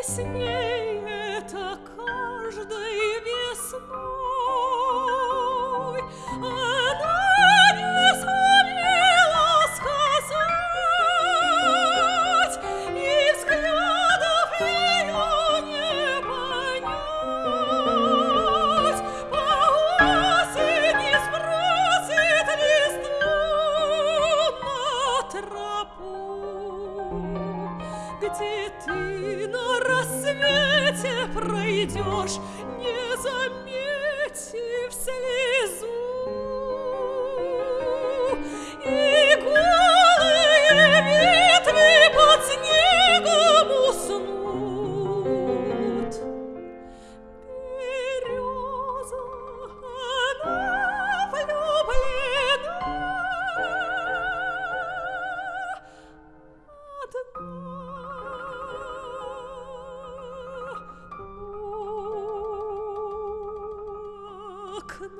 Esse dinheiro Где ты на рассвете пройдешь, не заметив слезу, Bakın